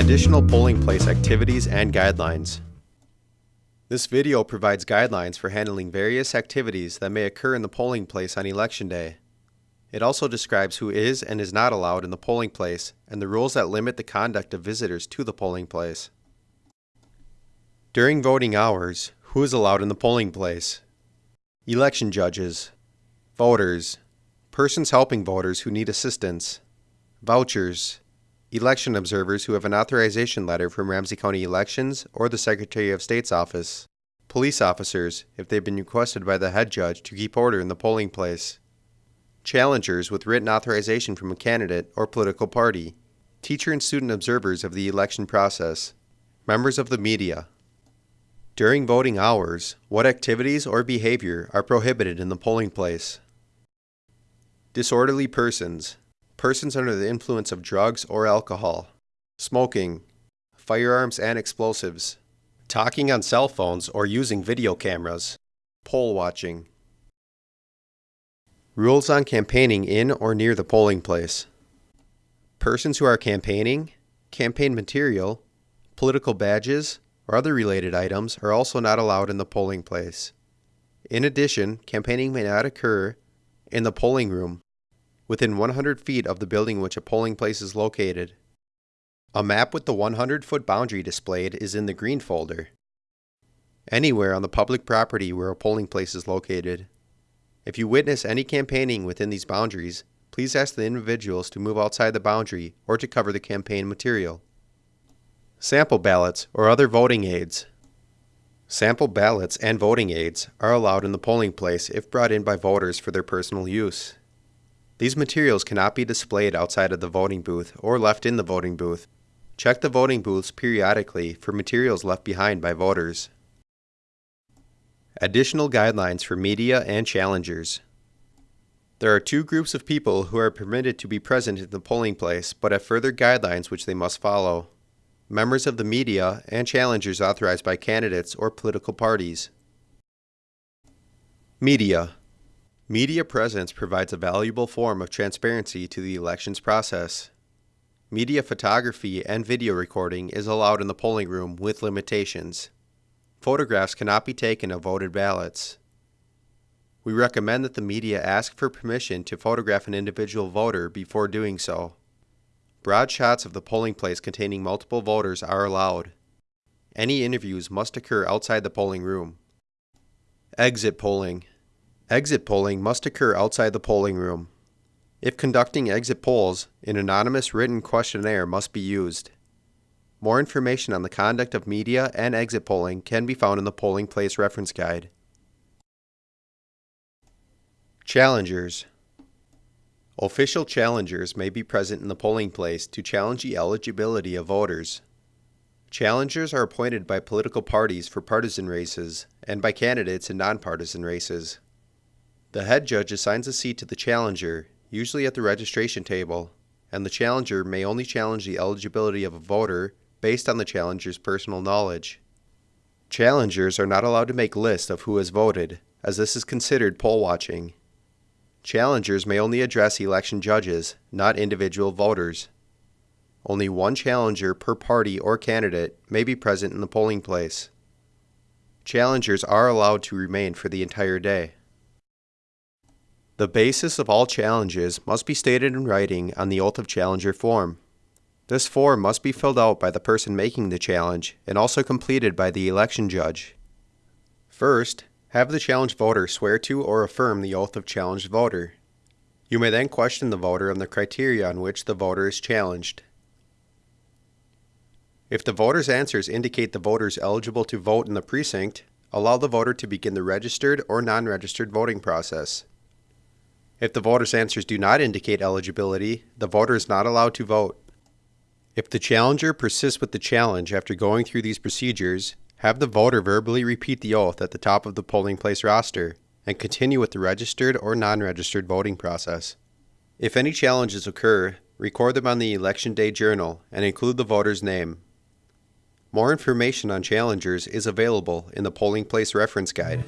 Additional polling place activities and guidelines. This video provides guidelines for handling various activities that may occur in the polling place on election day. It also describes who is and is not allowed in the polling place and the rules that limit the conduct of visitors to the polling place. During voting hours, who is allowed in the polling place? Election judges, voters, persons helping voters who need assistance, vouchers, election observers who have an authorization letter from Ramsey County Elections or the Secretary of State's office, police officers if they've been requested by the head judge to keep order in the polling place, challengers with written authorization from a candidate or political party, teacher and student observers of the election process, members of the media, during voting hours, what activities or behavior are prohibited in the polling place? Disorderly persons, persons under the influence of drugs or alcohol, smoking, firearms and explosives, talking on cell phones or using video cameras, poll watching. Rules on campaigning in or near the polling place. Persons who are campaigning, campaign material, political badges, or other related items are also not allowed in the polling place. In addition, campaigning may not occur in the polling room within 100 feet of the building which a polling place is located. A map with the 100 foot boundary displayed is in the green folder. Anywhere on the public property where a polling place is located. If you witness any campaigning within these boundaries, please ask the individuals to move outside the boundary or to cover the campaign material. Sample ballots or other voting aids. Sample ballots and voting aids are allowed in the polling place if brought in by voters for their personal use. These materials cannot be displayed outside of the voting booth or left in the voting booth. Check the voting booths periodically for materials left behind by voters. Additional guidelines for media and challengers. There are two groups of people who are permitted to be present in the polling place but have further guidelines which they must follow members of the media, and challengers authorized by candidates or political parties. Media Media presence provides a valuable form of transparency to the elections process. Media photography and video recording is allowed in the polling room with limitations. Photographs cannot be taken of voted ballots. We recommend that the media ask for permission to photograph an individual voter before doing so. Broad shots of the polling place containing multiple voters are allowed. Any interviews must occur outside the polling room. Exit polling. Exit polling must occur outside the polling room. If conducting exit polls, an anonymous written questionnaire must be used. More information on the conduct of media and exit polling can be found in the Polling Place Reference Guide. Challengers Official challengers may be present in the polling place to challenge the eligibility of voters. Challengers are appointed by political parties for partisan races and by candidates in nonpartisan races. The head judge assigns a seat to the challenger, usually at the registration table, and the challenger may only challenge the eligibility of a voter based on the challenger's personal knowledge. Challengers are not allowed to make lists of who has voted, as this is considered poll watching Challengers may only address election judges, not individual voters. Only one challenger per party or candidate may be present in the polling place. Challengers are allowed to remain for the entire day. The basis of all challenges must be stated in writing on the Oath of Challenger form. This form must be filled out by the person making the challenge and also completed by the election judge. First, have the challenged voter swear to or affirm the oath of challenged voter. You may then question the voter on the criteria on which the voter is challenged. If the voter's answers indicate the voter is eligible to vote in the precinct, allow the voter to begin the registered or non-registered voting process. If the voter's answers do not indicate eligibility, the voter is not allowed to vote. If the challenger persists with the challenge after going through these procedures, have the voter verbally repeat the oath at the top of the polling place roster and continue with the registered or non-registered voting process. If any challenges occur, record them on the Election Day Journal and include the voter's name. More information on challengers is available in the Polling Place Reference Guide.